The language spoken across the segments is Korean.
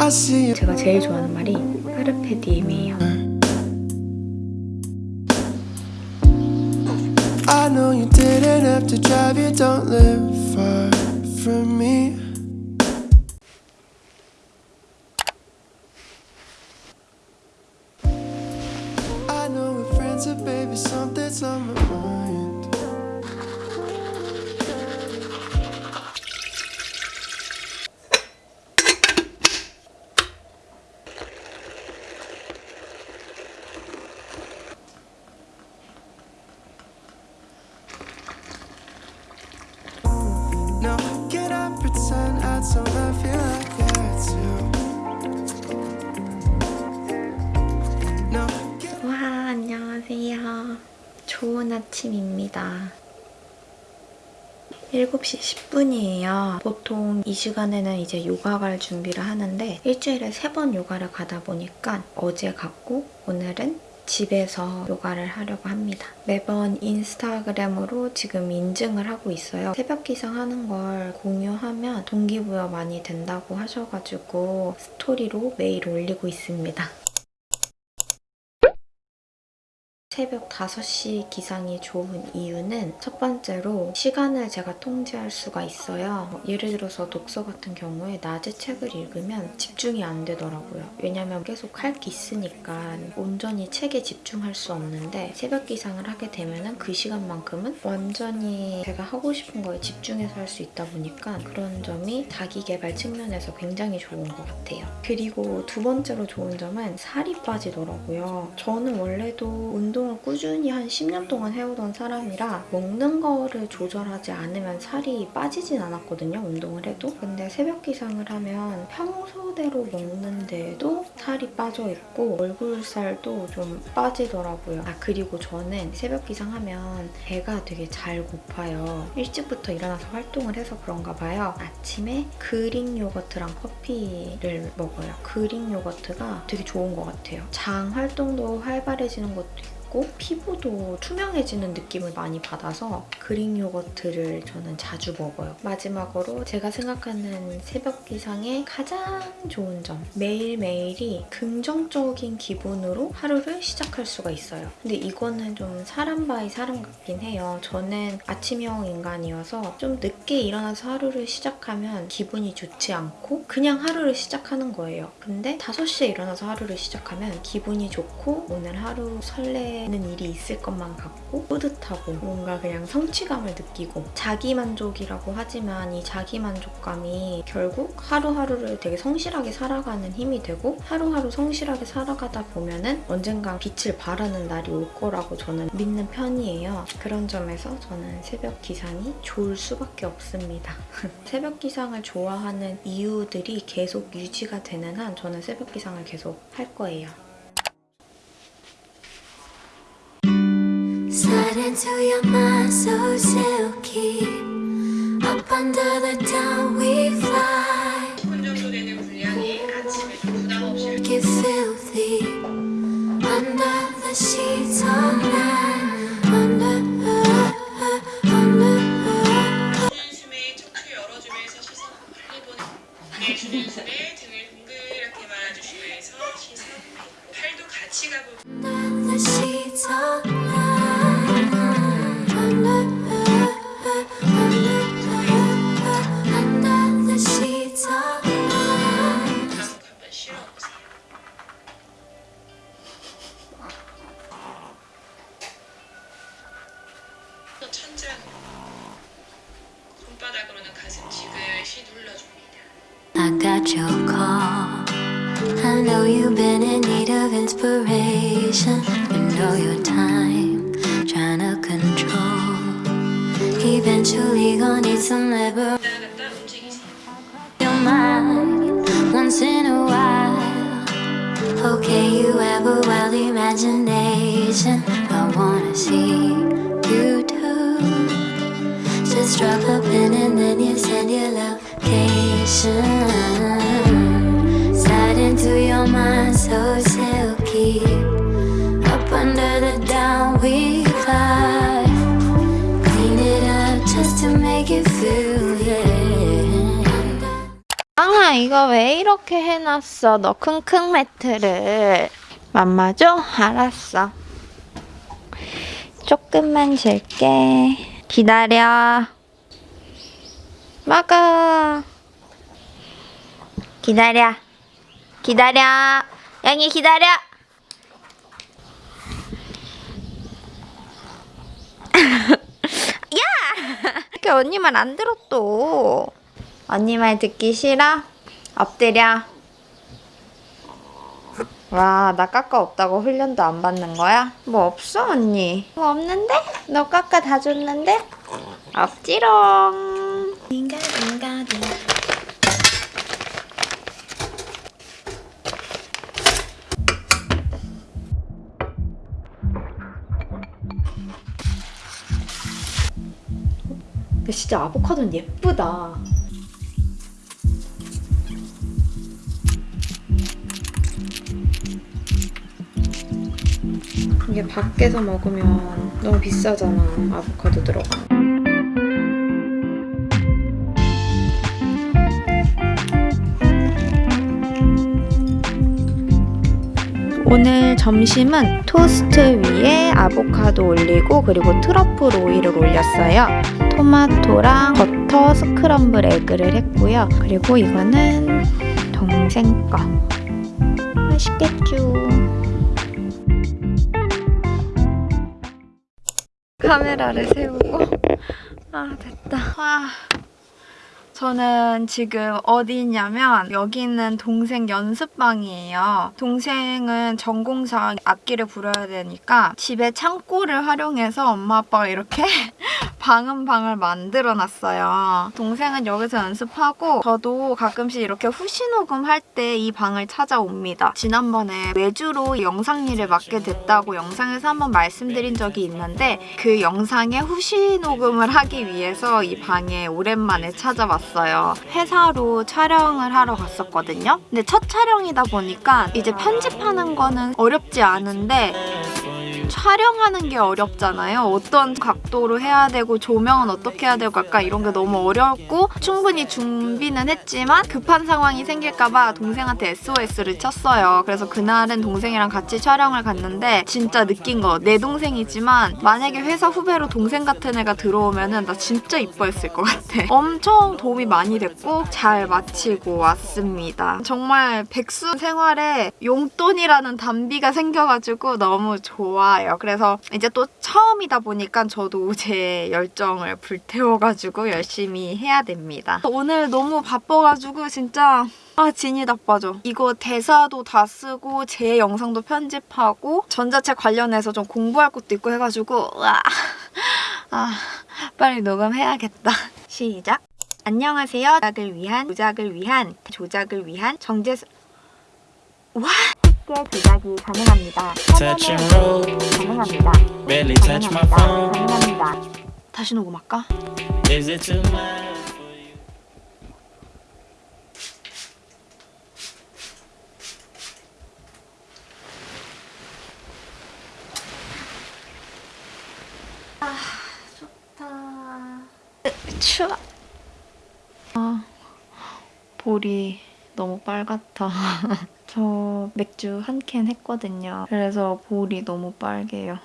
I see you. 제가 제일 좋아하는 말이 까르페디엠이에요. I know you didn't have to drive, you don't live far from me. I know we're friends, but baby, something's on my mind. 좋은 아침입니다. 7시 10분이에요. 보통 이 시간에는 이제 요가 갈 준비를 하는데 일주일에 3번 요가를 가다 보니까 어제 갔고 오늘은 집에서 요가를 하려고 합니다. 매번 인스타그램으로 지금 인증을 하고 있어요. 새벽 기상하는 걸 공유하면 동기부여 많이 된다고 하셔가지고 스토리로 매일 올리고 있습니다. 새벽 5시 기상이 좋은 이유는 첫 번째로 시간을 제가 통제할 수가 있어요. 예를 들어서 독서 같은 경우에 낮에 책을 읽으면 집중이 안 되더라고요. 왜냐면 계속 할 게 있으니까 온전히 책에 집중할 수 없는데 새벽 기상을 하게 되면 그 시간만큼은 완전히 제가 하고 싶은 거에 집중해서 할 수 있다 보니까 그런 점이 자기 개발 측면에서 굉장히 좋은 것 같아요. 그리고 두 번째로 좋은 점은 살이 빠지더라고요. 저는 원래도 운동 을 꾸준히 한 10년 동안 해오던 사람이라 먹는 거를 조절하지 않으면 살이 빠지진 않았거든요. 운동을 해도. 근데 새벽 기상을 하면 평소대로 먹는데도 살이 빠져 있고 얼굴 살도 좀 빠지더라고요. 아 그리고 저는 새벽 기상하면 배가 되게 잘 고파요. 일찍부터 일어나서 활동을 해서 그런가 봐요. 아침에 그릭 요거트랑 커피를 먹어요. 그릭 요거트가 되게 좋은 것 같아요. 장 활동도 활발해지는 것도 있고 있고 피부도 투명해지는 느낌을 많이 받아서 그릭 요거트를 저는 자주 먹어요. 마지막으로 제가 생각하는 새벽 기상의 가장 좋은 점 매일매일이 긍정적인 기분으로 하루를 시작할 수가 있어요. 근데 이거는 좀 사람 by 사람 같긴 해요. 저는 아침형 인간이어서 좀 늦게 일어나서 하루를 시작하면 기분이 좋지 않고 그냥 하루를 시작하는 거예요. 근데 5시에 일어나서 하루를 시작하면 기분이 좋고 오늘 하루 설레 되는 일이 있을 것만 같고 뿌듯하고 뭔가 그냥 성취감을 느끼고 자기만족이라고 하지만 이 자기만족감이 결국 하루하루를 되게 성실하게 살아가는 힘이 되고 하루하루 성실하게 살아가다 보면은 언젠간 빛을 발하는 날이 올 거라고 저는 믿는 편이에요. 그런 점에서 저는 새벽 기상이 좋을 수밖에 없습니다. 새벽 기상을 좋아하는 이유들이 계속 유지가 되는 한 저는 새벽 기상을 계속 할 거예요. Into your mind so silky Up under the down we fly 10분 정도 되는 분량이 아침에 좀 부담 없이 Get filthy Under the sheets all night Under, under 주는 숨에 척추 열어주면서 시선 빨리 보내 내쉬는 숨에 등을 동그랗게 말아주시면서 시선 팔도 같이 가보고 under the sheets all night 손바닥으로는 가슴 지그시 눌러줍니다 I got your call. I know you've been in need of inspiration. You know your time, trying to control. Eventually, gonna need some liberation. 나갔다 움직이세요 Your mind once in a while. Okay, you have a wild imagination. I wanna see you do. Just drop a pin and then you send your location. Slide into your mind so silky. Up under the down we fly. Clean it up just to make it feel, yeah. 이거 이거 왜 이렇게 해놨어? 너 킁킁 매트를. 맘마죠? 알았어. 조금만 줄게. 기다려. 먹어. 기다려. 기다려. 양이 기다려. 야! 이렇게 언니 말 안 들어 또. 언니 말 듣기 싫어? 엎드려. 와, 나 까까 없다고 훈련도 안 받는 거야? 뭐 없어, 언니? 뭐 없는데? 너 까까 다 줬는데? 없지롱. 딩가딩가딩. 근데 진짜 아보카도는 예쁘다. 이게 밖에서 먹으면 너무 비싸잖아. 아보카도 들어가. 오늘 점심은 토스트 위에 아보카도 올리고 그리고 트러플 오일을 올렸어요. 토마토랑 버터 스크럼블 에그를 했고요. 그리고 이거는 동생 거. 맛있겠죠? 카메라를 세우고 아 됐다. 와. 저는 지금 어디 있냐면 여기 있는 동생 연습방이에요. 동생은 전공상 악기를 부려야 되니까 집에 창고를 활용해서 엄마 아빠가 이렇게 방음 방을 만들어 놨어요. 동생은 여기서 연습하고 저도 가끔씩 이렇게 후시 녹음 할 때 이 방을 찾아옵니다. 지난번에 외주로 영상 일을 맡게 됐다고 영상에서 한번 말씀드린 적이 있는데 그 영상에 후시 녹음을 하기 위해서 이 방에 오랜만에 찾아왔어요. 회사로 촬영을 하러 갔었거든요. 근데 첫 촬영이다 보니까 이제 편집하는 거는 어렵지 않은데 촬영하는 게 어렵잖아요. 어떤 각도로 해야 되고 조명은 어떻게 해야 되고 약간 이런 게 너무 어렵고 충분히 준비는 했지만 급한 상황이 생길까봐 동생한테 SOS를 쳤어요. 그래서 그날은 동생이랑 같이 촬영을 갔는데 진짜 느낀 거 내 동생이지만 만약에 회사 후배로 동생 같은 애가 들어오면은 나 진짜 이뻐했을 것 같아. 엄청 도움이 많이 됐고 잘 마치고 왔습니다. 정말 백수 생활에 용돈이라는 단비가 생겨가지고 너무 좋아 요. 그래서 이제 또 처음이다 보니까 저도 제 열정을 불태워가지고 열심히 해야 됩니다. 오늘 너무 바빠가지고 진짜 아 진이 나빠져. 이거 대사도 다 쓰고 제 영상도 편집하고 전자책 관련해서 좀 공부할 것도 있고 해가지고 으아. 아 빨리 녹음해야겠다. 시작. 안녕하세요. 조작을 위한 조작을 위한 조작을 위한 정재수 와 쉽게 조작이 가능합니다. 가능합니다. barely touch my phone. 가능합니다. 다시 녹음할까? Is it too much for you? 좋다. 추워. 아, 볼이 너무 빨갛다. 저 맥주 한 캔 했거든요. 그래서 볼이 너무 빨개요.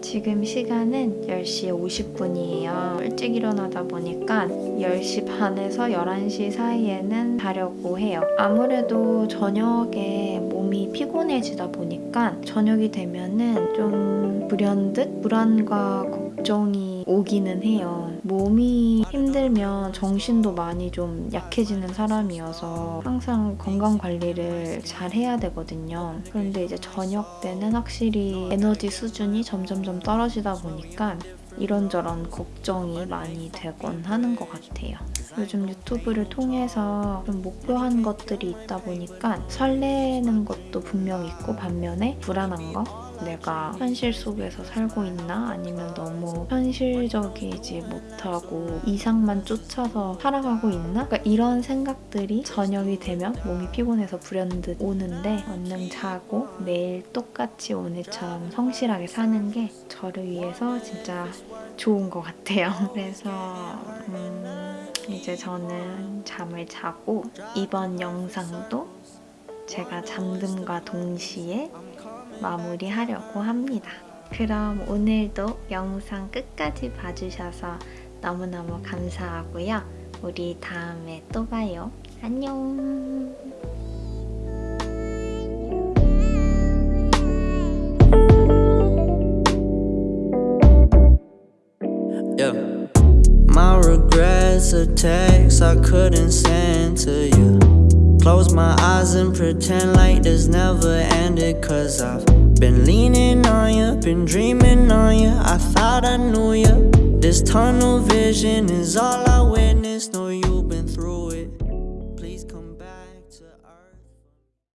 지금 시간은 10시 50분이에요. 일찍 일어나다 보니까 10시 반에서 11시 사이에는 자려고 해요. 아무래도 저녁에 몸이 피곤해지다 보니까 저녁이 되면은 좀 불현듯 불안과 걱정이 오기는 해요. 몸이 힘들면 정신도 많이 좀 약해지는 사람이어서 항상 건강 관리를 잘 해야 되거든요. 그런데 이제 저녁 때는 확실히 에너지 수준이 점점점 떨어지다 보니까 이런저런 걱정이 많이 되곤 하는 것 같아요. 요즘 유튜브를 통해서 좀 목표한 것들이 있다 보니까 설레는 것도 분명 있고 반면에 불안한 거? 내가 현실 속에서 살고 있나? 아니면 너무 현실적이지 못하고 이상만 쫓아서 살아가고 있나? 그러니까 이런 생각들이 저녁이 되면 몸이 피곤해서 불현듯 오는데 얼른 자고 매일 똑같이 오늘처럼 성실하게 사는 게 저를 위해서 진짜 좋은 것 같아요. 그래서 음, 이제 저는 잠을 자고 이번 영상도 제가 잠듦과 동시에 마무리하려고 합니다. 그럼 오늘도 영상 끝까지 봐주셔서 너무너무 감사하고요. 우리 다음에 또 봐요. 안녕. Regrets are texts I couldn't send to you. Close my eyes and pretend like this never ended. Cause I've been leaning on you, been dreaming on you. I thought I knew you. This tunnel vision is all I witnessed. No